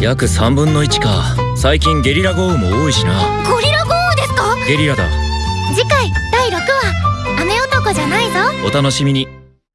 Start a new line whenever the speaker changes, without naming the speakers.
約3分の1か。最近ゲリラ豪雨も多いしな。
ゴリラ豪雨ですか？
ゲリラだ。
次回第6話。雨男じゃないぞ。
お楽しみに。